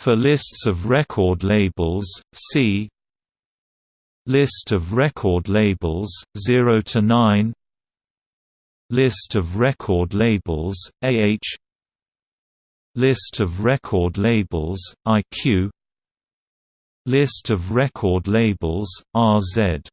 For lists of record labels, see List of record labels 0 to 9 List of record labels AH List of record labels IQ List of record labels RZ